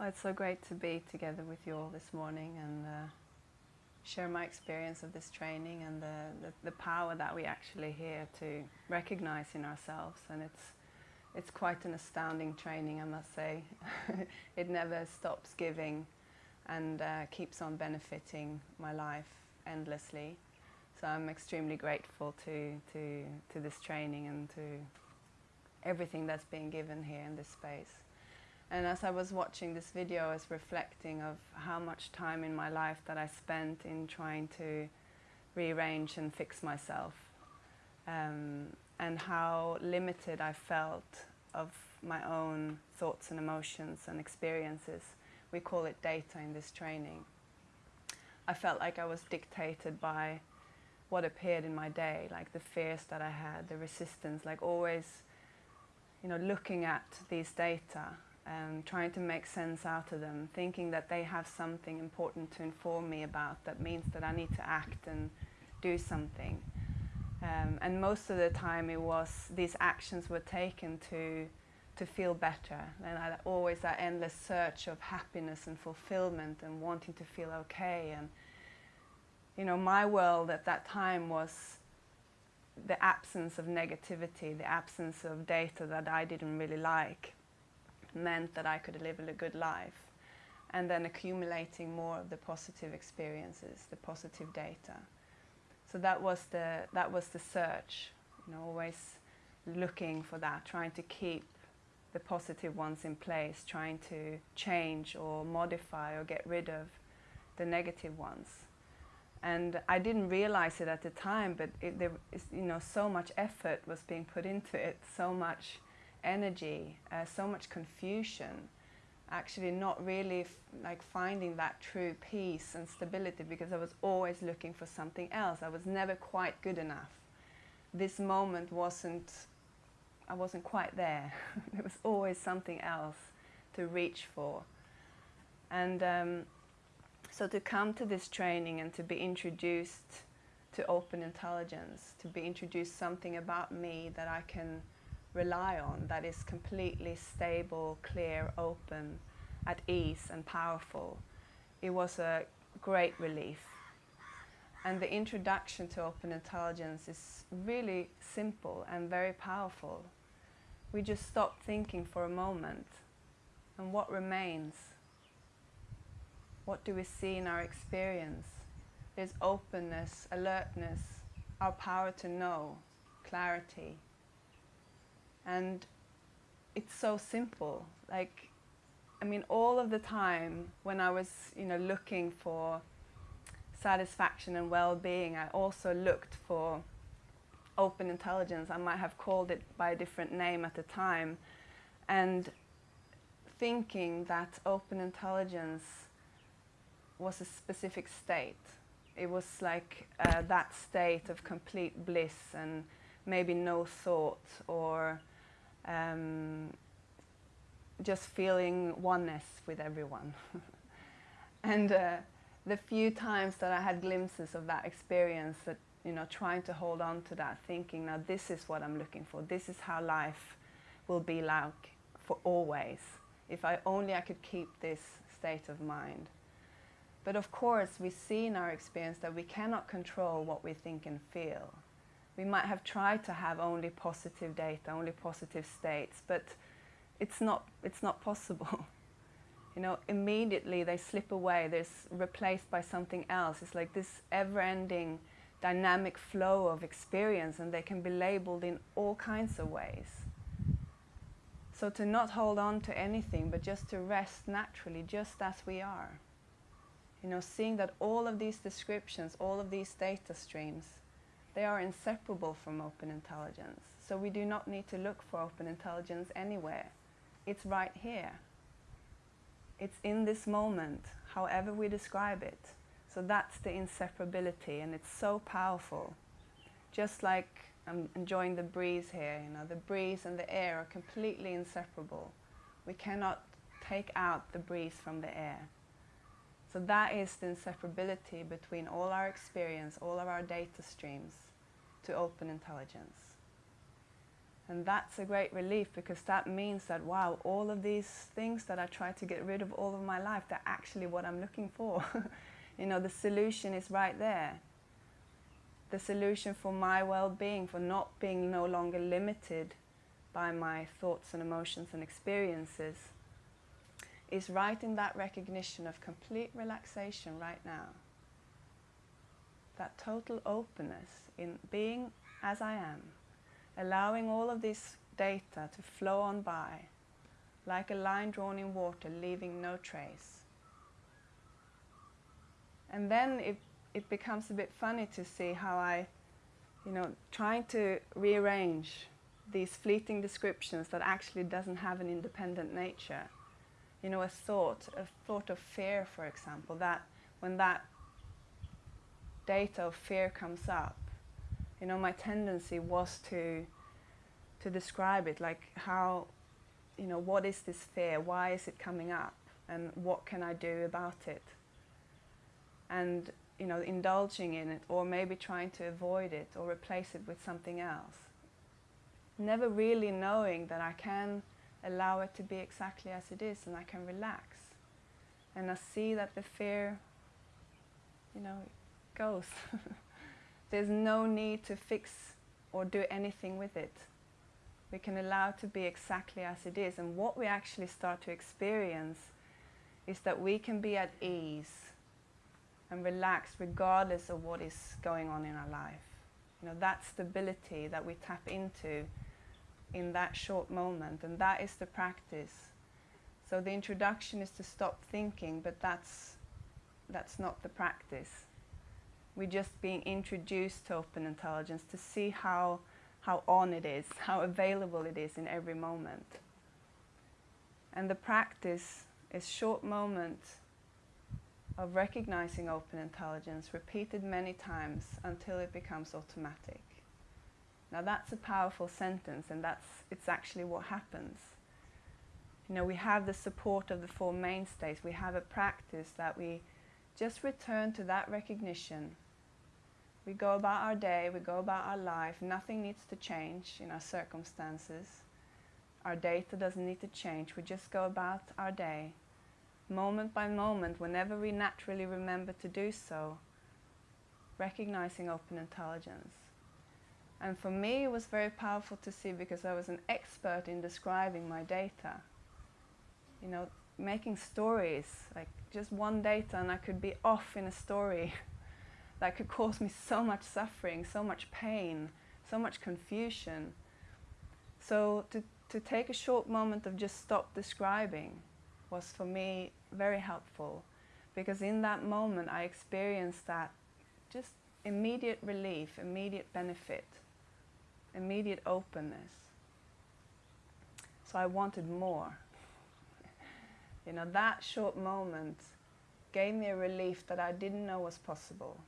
Oh, it's so great to be together with you all this morning and uh, share my experience of this training and the, the, the, power that we actually hear to recognize in ourselves. And it's, it's quite an astounding training, I must say. it never stops giving and uh, keeps on benefiting my life endlessly. So I'm extremely grateful to, to, to this training and to everything that's being given here in this space. And as I was watching this video, I was reflecting of how much time in my life that I spent in trying to rearrange and fix myself. Um, and how limited I felt of my own thoughts and emotions and experiences. We call it data in this training. I felt like I was dictated by what appeared in my day, like the fears that I had, the resistance, like always, you know, looking at these data um, trying to make sense out of them, thinking that they have something important to inform me about that means that I need to act and do something. Um, and most of the time it was these actions were taken to to feel better. And I, always that endless search of happiness and fulfillment and wanting to feel okay. And you know my world at that time was the absence of negativity, the absence of data that I didn't really like meant that I could live a good life. And then accumulating more of the positive experiences, the positive data. So that was the, that was the search, you know, always looking for that, trying to keep the positive ones in place, trying to change or modify or get rid of the negative ones. And I didn't realize it at the time, but it, there is, you know, so much effort was being put into it, so much energy, uh, so much confusion, actually not really like finding that true peace and stability because I was always looking for something else. I was never quite good enough. This moment wasn't, I wasn't quite there. there was always something else to reach for. And um, so to come to this training and to be introduced to open intelligence, to be introduced something about me that I can rely on that is completely stable, clear, open, at ease and powerful. It was a great relief. And the introduction to open intelligence is really simple and very powerful. We just stop thinking for a moment. And what remains? What do we see in our experience? There's openness, alertness, our power to know, clarity, and it's so simple. Like, I mean, all of the time when I was, you know, looking for satisfaction and well-being, I also looked for open intelligence. I might have called it by a different name at the time. And thinking that open intelligence was a specific state. It was like uh, that state of complete bliss and maybe no thought or um, just feeling oneness with everyone. and uh, the few times that I had glimpses of that experience, that you know, trying to hold on to that, thinking, now this is what I'm looking for. This is how life will be like for always. If I only I could keep this state of mind. But of course, we see in our experience that we cannot control what we think and feel we might have tried to have only positive data, only positive states, but it's not, it's not possible. you know, immediately they slip away, they're replaced by something else. It's like this ever-ending dynamic flow of experience and they can be labeled in all kinds of ways. So to not hold on to anything, but just to rest naturally, just as we are. You know, seeing that all of these descriptions, all of these data streams, they are inseparable from open intelligence. So we do not need to look for open intelligence anywhere. It's right here. It's in this moment, however we describe it. So that's the inseparability and it's so powerful. Just like I'm enjoying the breeze here, you know, the breeze and the air are completely inseparable. We cannot take out the breeze from the air. So that is the inseparability between all our experience, all of our data streams, to open intelligence. And that's a great relief because that means that, wow, all of these things that I tried to get rid of all of my life, they're actually what I'm looking for. you know, the solution is right there. The solution for my well-being, for not being no longer limited by my thoughts and emotions and experiences, is right in that recognition of complete relaxation right now. That total openness in being as I am allowing all of this data to flow on by like a line drawn in water, leaving no trace. And then it, it becomes a bit funny to see how I, you know, trying to rearrange these fleeting descriptions that actually doesn't have an independent nature. You know, a thought, a thought of fear, for example, that when that data of fear comes up, you know, my tendency was to to describe it, like how, you know, what is this fear? Why is it coming up? And what can I do about it? And, you know, indulging in it or maybe trying to avoid it or replace it with something else. Never really knowing that I can allow it to be exactly as it is and I can relax. And I see that the fear, you know, goes. There's no need to fix or do anything with it. We can allow it to be exactly as it is. And what we actually start to experience is that we can be at ease and relaxed regardless of what is going on in our life. You know, that stability that we tap into in that short moment, and that is the practice. So the introduction is to stop thinking, but that's, that's not the practice we're just being introduced to open intelligence to see how, how on it is, how available it is in every moment. And the practice is short moment of recognizing open intelligence repeated many times until it becomes automatic. Now that's a powerful sentence and that's it's actually what happens. You know, we have the support of the Four Mainstays. We have a practice that we just return to that recognition we go about our day, we go about our life, nothing needs to change in our circumstances. Our data doesn't need to change, we just go about our day, moment by moment, whenever we naturally remember to do so, recognizing open intelligence. And for me it was very powerful to see because I was an expert in describing my data. You know, making stories, like just one data and I could be off in a story that could cause me so much suffering, so much pain, so much confusion. So to, to take a short moment of just stop describing was for me very helpful because in that moment I experienced that just immediate relief, immediate benefit, immediate openness. So I wanted more. you know, that short moment gave me a relief that I didn't know was possible.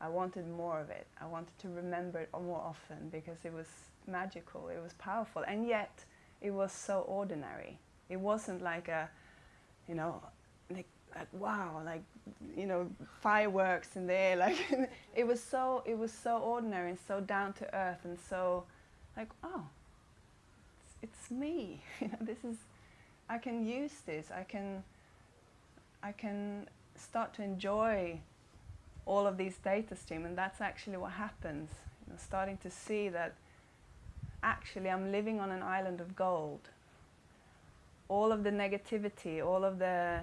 I wanted more of it. I wanted to remember it more often because it was magical, it was powerful, and yet it was so ordinary. It wasn't like a, you know, like, like wow, like, you know, fireworks in the air. Like, it was so, it was so ordinary and so down to earth and so, like, oh, it's, it's me. you know, this is, I can use this. I can, I can start to enjoy all of these data stream and that's actually what happens. You know, starting to see that actually I'm living on an island of gold. All of the negativity, all of the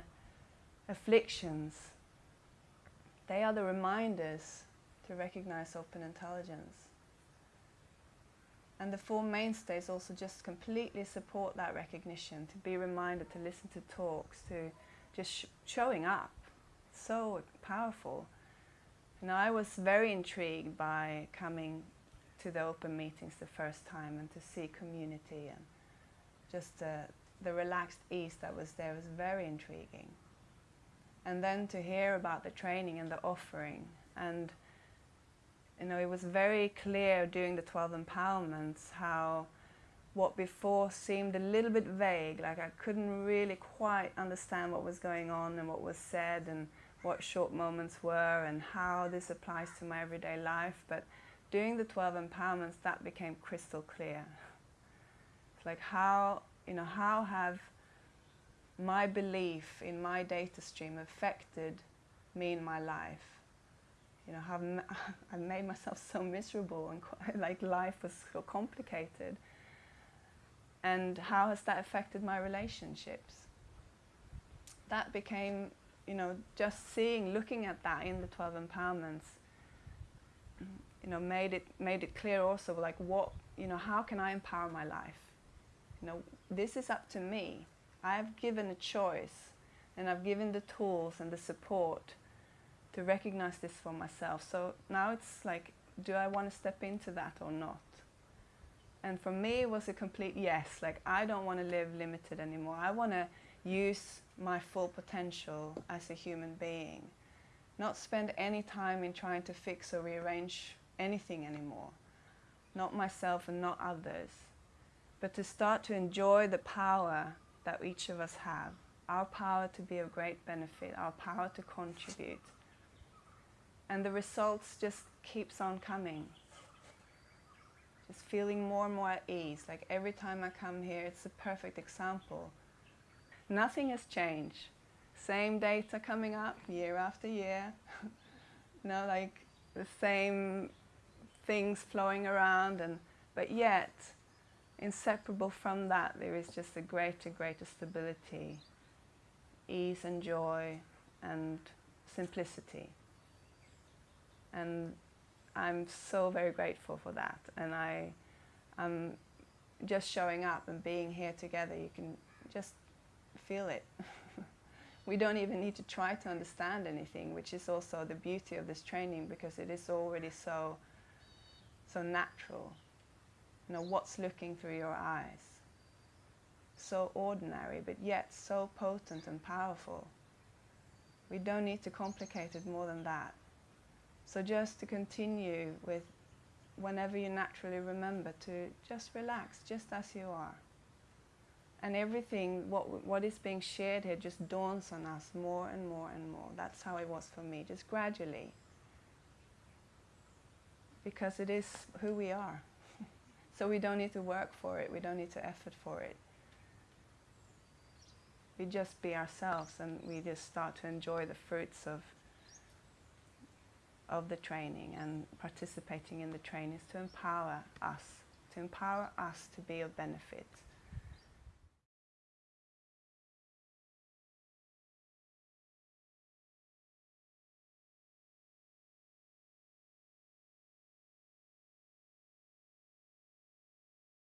afflictions, they are the reminders to recognize open intelligence. And the Four Mainstays also just completely support that recognition, to be reminded, to listen to talks, to just sh showing up. So powerful. Know, I was very intrigued by coming to the open meetings the first time and to see community and just uh, the relaxed ease that was there was very intriguing. And then to hear about the training and the offering and you know, it was very clear during the 12 empowerments how what before seemed a little bit vague, like I couldn't really quite understand what was going on and what was said and what short moments were and how this applies to my everyday life. But doing the 12 empowerments, that became crystal clear. It's like how, you know, how have my belief in my data stream affected me in my life? You know, I've, I made myself so miserable and like life was so complicated. And how has that affected my relationships? That became, you know, just seeing, looking at that in the 12 empowerments, you know, made it, made it clear also, like what, you know, how can I empower my life? You know, this is up to me. I've given a choice and I've given the tools and the support to recognize this for myself. So now it's like, do I want to step into that or not? And for me, it was a complete yes. Like, I don't want to live limited anymore. I want to use my full potential as a human being. Not spend any time in trying to fix or rearrange anything anymore. Not myself and not others. But to start to enjoy the power that each of us have. Our power to be of great benefit, our power to contribute and the results just keeps on coming. Just feeling more and more at ease. Like every time I come here, it's a perfect example. Nothing has changed. Same data coming up year after year. you know, like the same things flowing around, and but yet, inseparable from that, there is just a greater, greater stability, ease and joy, and simplicity and I'm so very grateful for that. And I, am just showing up and being here together, you can just feel it. we don't even need to try to understand anything, which is also the beauty of this training because it is already so, so natural. You know, what's looking through your eyes? So ordinary, but yet so potent and powerful. We don't need to complicate it more than that. So just to continue with whenever you naturally remember to just relax, just as you are. And everything, what, what is being shared here just dawns on us more and more and more. That's how it was for me, just gradually. Because it is who we are. So we don't need to work for it, we don't need to effort for it. We just be ourselves and we just start to enjoy the fruits of of the training and participating in the training is to empower us, to empower us to be of benefit